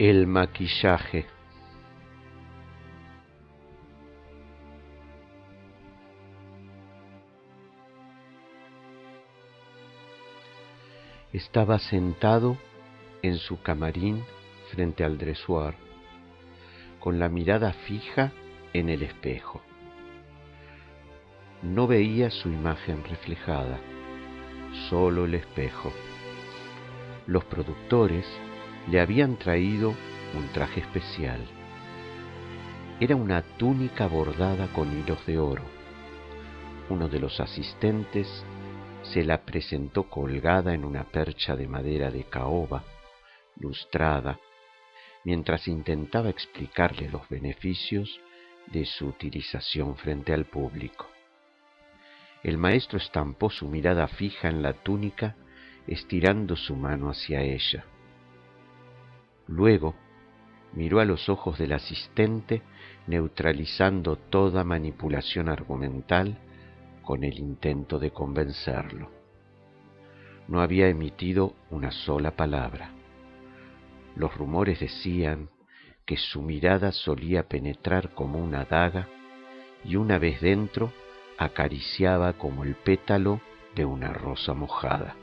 El maquillaje. Estaba sentado en su camarín frente al dressoir, con la mirada fija en el espejo. No veía su imagen reflejada, solo el espejo. Los productores le habían traído un traje especial. Era una túnica bordada con hilos de oro. Uno de los asistentes se la presentó colgada en una percha de madera de caoba, lustrada, mientras intentaba explicarle los beneficios de su utilización frente al público. El maestro estampó su mirada fija en la túnica, estirando su mano hacia ella. Luego miró a los ojos del asistente, neutralizando toda manipulación argumental con el intento de convencerlo. No había emitido una sola palabra. Los rumores decían que su mirada solía penetrar como una daga y una vez dentro acariciaba como el pétalo de una rosa mojada.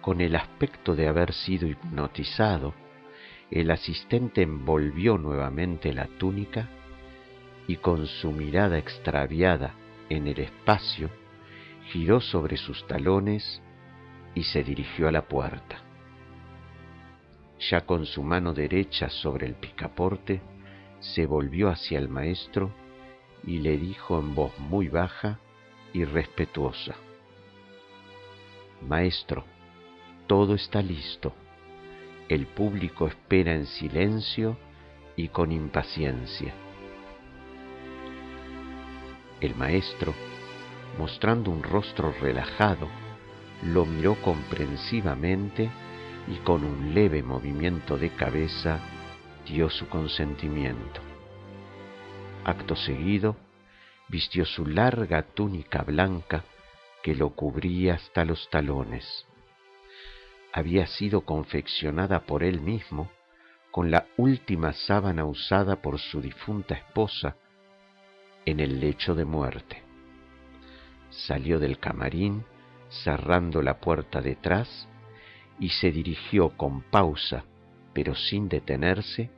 Con el aspecto de haber sido hipnotizado, el asistente envolvió nuevamente la túnica y con su mirada extraviada en el espacio, giró sobre sus talones y se dirigió a la puerta. Ya con su mano derecha sobre el picaporte, se volvió hacia el maestro y le dijo en voz muy baja y respetuosa, Maestro, todo está listo. El público espera en silencio y con impaciencia. El maestro, mostrando un rostro relajado, lo miró comprensivamente y con un leve movimiento de cabeza dio su consentimiento. Acto seguido, vistió su larga túnica blanca que lo cubría hasta los talones había sido confeccionada por él mismo con la última sábana usada por su difunta esposa en el lecho de muerte. Salió del camarín cerrando la puerta detrás y se dirigió con pausa, pero sin detenerse,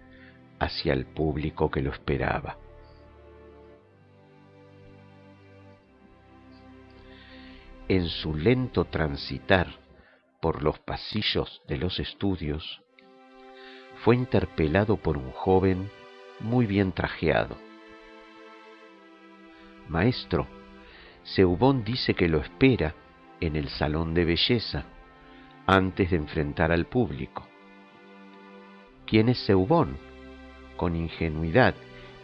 hacia el público que lo esperaba. En su lento transitar por los pasillos de los estudios, fue interpelado por un joven muy bien trajeado. Maestro, Seubón dice que lo espera en el salón de belleza antes de enfrentar al público. ¿Quién es Seubón? Con ingenuidad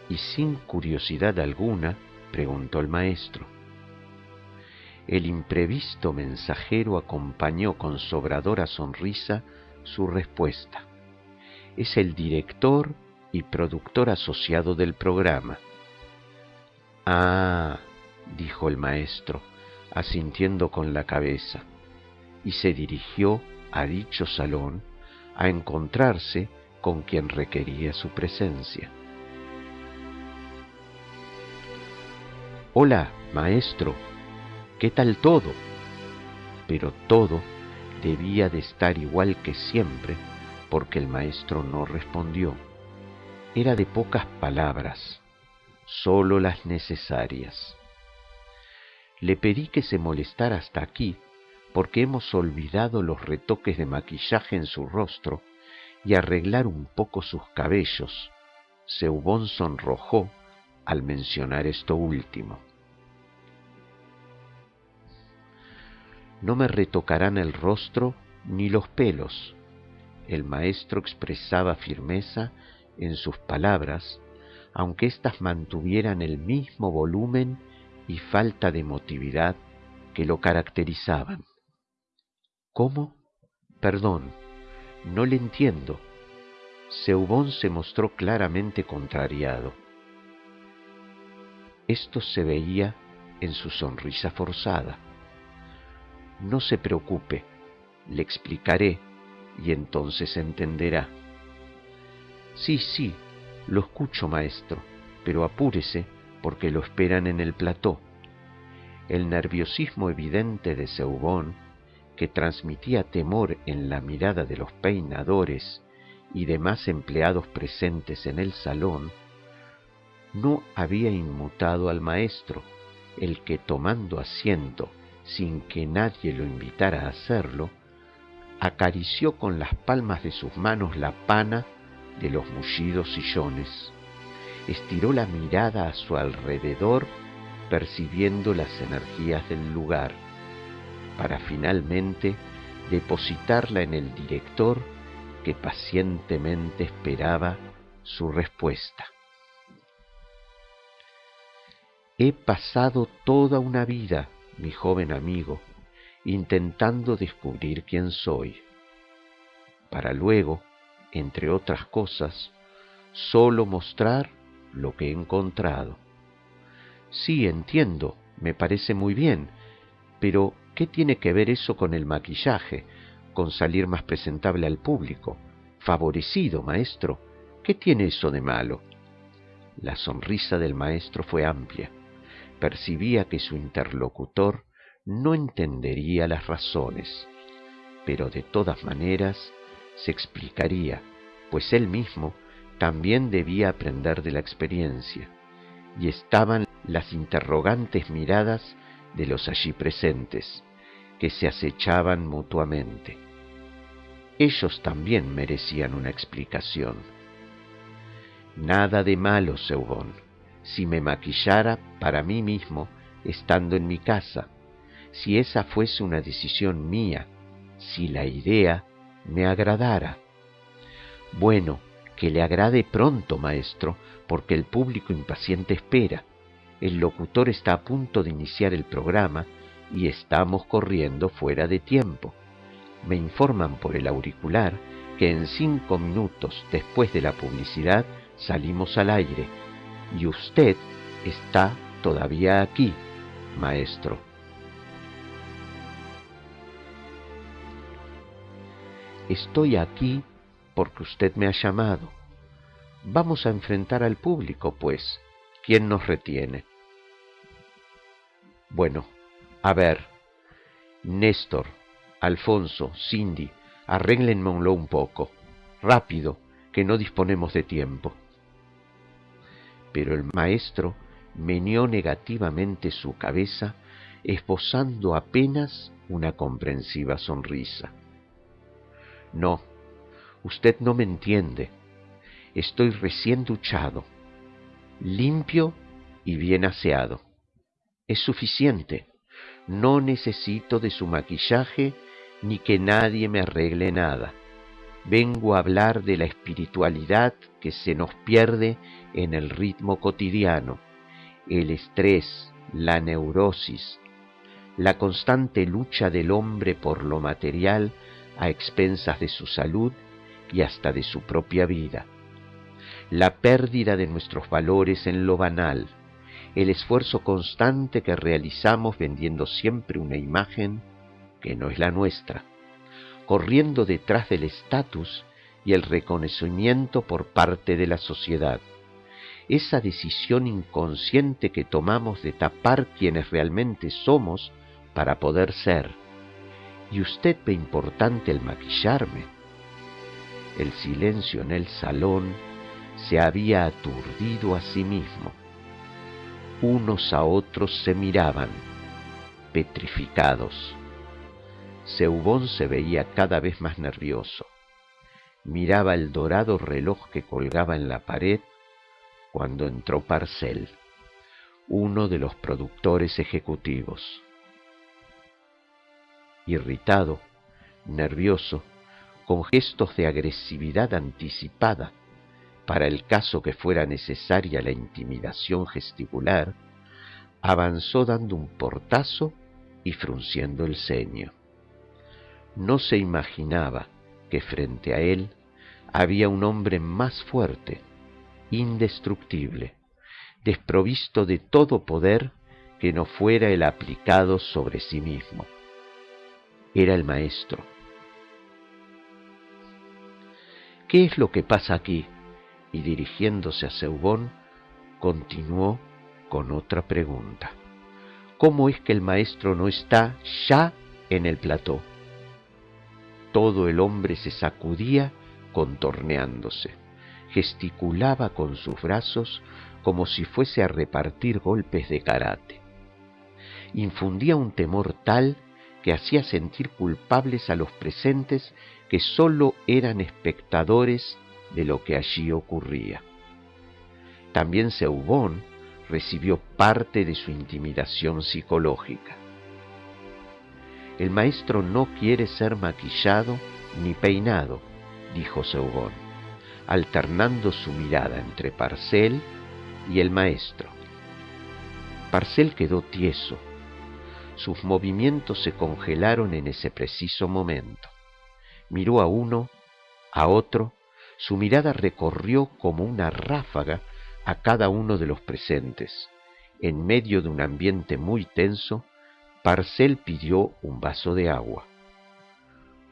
y sin curiosidad alguna, preguntó el maestro. El imprevisto mensajero acompañó con sobradora sonrisa su respuesta. Es el director y productor asociado del programa. Ah, dijo el maestro, asintiendo con la cabeza, y se dirigió a dicho salón a encontrarse con quien requería su presencia. Hola, maestro, ¿Qué tal todo? Pero todo debía de estar igual que siempre porque el maestro no respondió. Era de pocas palabras, sólo las necesarias. Le pedí que se molestara hasta aquí porque hemos olvidado los retoques de maquillaje en su rostro y arreglar un poco sus cabellos. Seubón sonrojó al mencionar esto último. No me retocarán el rostro ni los pelos. El maestro expresaba firmeza en sus palabras, aunque éstas mantuvieran el mismo volumen y falta de emotividad que lo caracterizaban. ¿Cómo? Perdón, no le entiendo. Seubón se mostró claramente contrariado. Esto se veía en su sonrisa forzada. No se preocupe, le explicaré y entonces entenderá. Sí, sí, lo escucho, maestro, pero apúrese porque lo esperan en el plató. El nerviosismo evidente de Seubón, que transmitía temor en la mirada de los peinadores y demás empleados presentes en el salón, no había inmutado al maestro, el que tomando asiento sin que nadie lo invitara a hacerlo, acarició con las palmas de sus manos la pana de los mullidos sillones. Estiró la mirada a su alrededor percibiendo las energías del lugar, para finalmente depositarla en el director que pacientemente esperaba su respuesta. He pasado toda una vida, mi joven amigo, intentando descubrir quién soy, para luego, entre otras cosas, solo mostrar lo que he encontrado. Sí, entiendo, me parece muy bien, pero ¿qué tiene que ver eso con el maquillaje, con salir más presentable al público? Favorecido, maestro, ¿qué tiene eso de malo? La sonrisa del maestro fue amplia. Percibía que su interlocutor no entendería las razones, pero de todas maneras se explicaría, pues él mismo también debía aprender de la experiencia, y estaban las interrogantes miradas de los allí presentes, que se acechaban mutuamente. Ellos también merecían una explicación. Nada de malo, Seubón, si me maquillara para mí mismo estando en mi casa, si esa fuese una decisión mía, si la idea me agradara. Bueno, que le agrade pronto, maestro, porque el público impaciente espera. El locutor está a punto de iniciar el programa y estamos corriendo fuera de tiempo. Me informan por el auricular que en cinco minutos después de la publicidad salimos al aire y usted está todavía aquí, maestro. Estoy aquí porque usted me ha llamado. Vamos a enfrentar al público, pues. ¿Quién nos retiene? Bueno, a ver. Néstor, Alfonso, Cindy, arréglenmelo un poco. Rápido, que no disponemos de tiempo. Pero el maestro meneó negativamente su cabeza, esbozando apenas una comprensiva sonrisa. No, usted no me entiende. Estoy recién duchado, limpio y bien aseado. Es suficiente. No necesito de su maquillaje ni que nadie me arregle nada. Vengo a hablar de la espiritualidad que se nos pierde en el ritmo cotidiano, el estrés, la neurosis, la constante lucha del hombre por lo material a expensas de su salud y hasta de su propia vida. La pérdida de nuestros valores en lo banal, el esfuerzo constante que realizamos vendiendo siempre una imagen que no es la nuestra, corriendo detrás del estatus y el reconocimiento por parte de la sociedad. Esa decisión inconsciente que tomamos de tapar quienes realmente somos para poder ser y usted ve importante el maquillarme. El silencio en el salón se había aturdido a sí mismo. Unos a otros se miraban, petrificados. Seubón se veía cada vez más nervioso. Miraba el dorado reloj que colgaba en la pared cuando entró Parcel, uno de los productores ejecutivos irritado, nervioso, con gestos de agresividad anticipada, para el caso que fuera necesaria la intimidación gesticular, avanzó dando un portazo y frunciendo el ceño. No se imaginaba que frente a él había un hombre más fuerte, indestructible, desprovisto de todo poder que no fuera el aplicado sobre sí mismo era el maestro. ¿qué es lo que pasa aquí? Y dirigiéndose a Seubón, continuó con otra pregunta. ¿Cómo es que el maestro no está ya en el plató? Todo el hombre se sacudía contorneándose, gesticulaba con sus brazos como si fuese a repartir golpes de karate. Infundía un temor tal que hacía sentir culpables a los presentes que sólo eran espectadores de lo que allí ocurría. También Seubón recibió parte de su intimidación psicológica. El maestro no quiere ser maquillado ni peinado, dijo Seubón, alternando su mirada entre Parcel y el maestro. Parcel quedó tieso. Sus movimientos se congelaron en ese preciso momento. Miró a uno, a otro, su mirada recorrió como una ráfaga a cada uno de los presentes. En medio de un ambiente muy tenso, Parcel pidió un vaso de agua.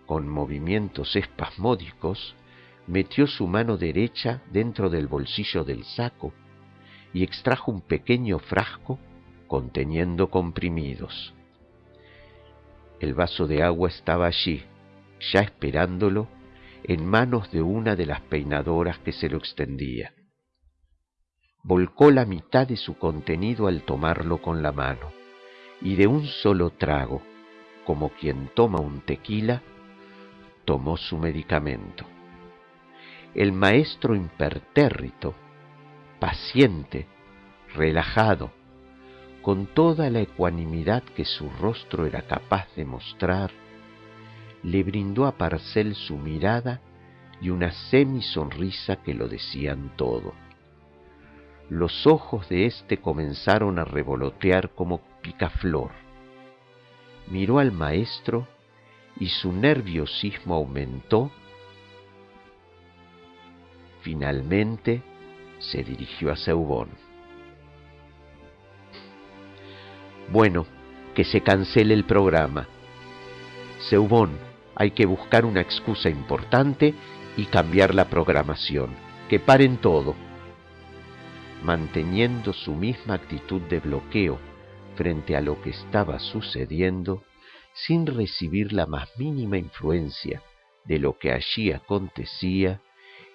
Con movimientos espasmódicos, metió su mano derecha dentro del bolsillo del saco y extrajo un pequeño frasco conteniendo comprimidos. El vaso de agua estaba allí, ya esperándolo, en manos de una de las peinadoras que se lo extendía volcó la mitad de su contenido al tomarlo con la mano, y de un solo trago, como quien toma un tequila, tomó su medicamento. El maestro impertérrito, paciente, relajado, con toda la ecuanimidad que su rostro era capaz de mostrar, le brindó a Parcel su mirada y una semi-sonrisa que lo decían todo los ojos de éste comenzaron a revolotear como picaflor. Miró al maestro y su nerviosismo aumentó. Finalmente se dirigió a Seubón. Bueno, que se cancele el programa. Seubón, hay que buscar una excusa importante y cambiar la programación. Que paren todo manteniendo su misma actitud de bloqueo frente a lo que estaba sucediendo, sin recibir la más mínima influencia de lo que allí acontecía,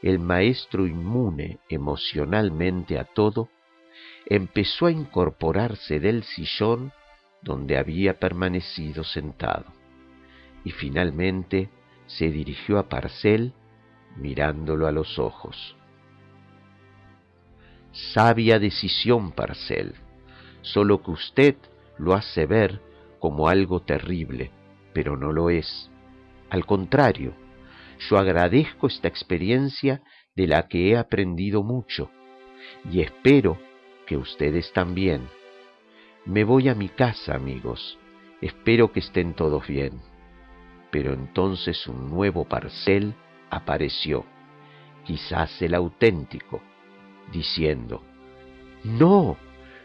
el maestro inmune emocionalmente a todo, empezó a incorporarse del sillón donde había permanecido sentado, y finalmente se dirigió a Parcel mirándolo a los ojos. Sabia decisión, Parcel, solo que usted lo hace ver como algo terrible, pero no lo es. Al contrario, yo agradezco esta experiencia de la que he aprendido mucho y espero que ustedes también. Me voy a mi casa, amigos. Espero que estén todos bien. Pero entonces un nuevo parcel apareció, quizás el auténtico, diciendo, No,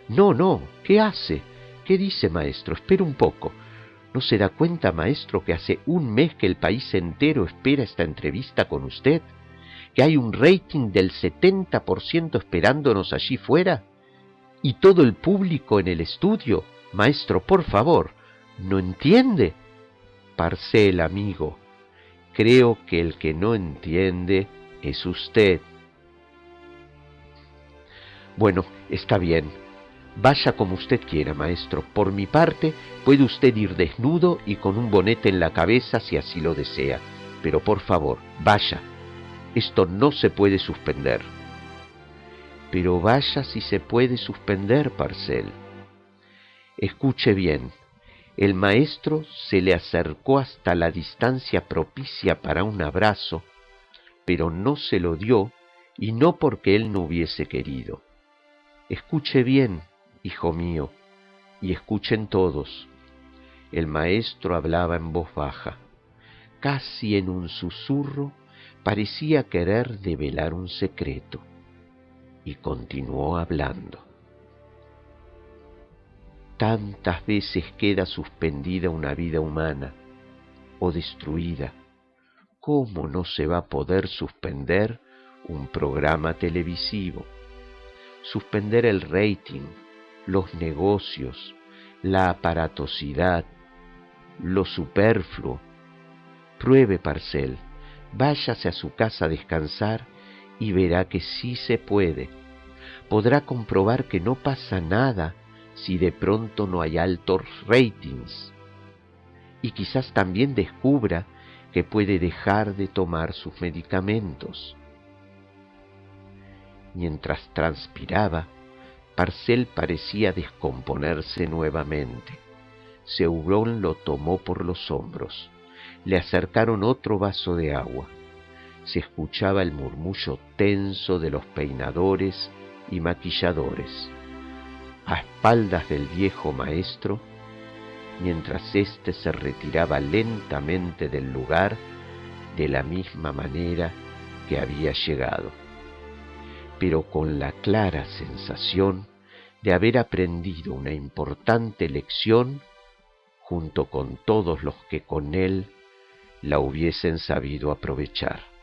no, no, ¿qué hace? ¿Qué dice, maestro? Espera un poco. ¿No se da cuenta, maestro, que hace un mes que el país entero espera esta entrevista con usted? ¿Que hay un rating del 70% esperándonos allí fuera? ¿Y todo el público en el estudio? Maestro, por favor, ¿no entiende? Parcel, amigo, creo que el que no entiende es usted. Bueno, está bien. Vaya como usted quiera, maestro. Por mi parte, puede usted ir desnudo y con un bonete en la cabeza si así lo desea. Pero por favor, vaya. Esto no se puede suspender. Pero vaya si se puede suspender, Parcel. Escuche bien. El maestro se le acercó hasta la distancia propicia para un abrazo, pero no se lo dio y no porque él no hubiese querido. Escuche bien, hijo mío, y escuchen todos. El maestro hablaba en voz baja, casi en un susurro, parecía querer develar un secreto, y continuó hablando. Tantas veces queda suspendida una vida humana o destruida ¿cómo no se va a poder suspender un programa televisivo? Suspender el rating, los negocios, la aparatosidad, lo superfluo. Pruebe, Parcel, váyase a su casa a descansar y verá que sí se puede. Podrá comprobar que no pasa nada si de pronto no hay altos ratings. Y quizás también descubra que puede dejar de tomar sus medicamentos. Mientras transpiraba, Parcel parecía descomponerse nuevamente. Seurón lo tomó por los hombros. Le acercaron otro vaso de agua. Se escuchaba el murmullo tenso de los peinadores y maquilladores. A espaldas del viejo maestro, mientras éste se retiraba lentamente del lugar de la misma manera que había llegado, pero con la clara sensación de haber aprendido una importante lección junto con todos los que con él la hubiesen sabido aprovechar.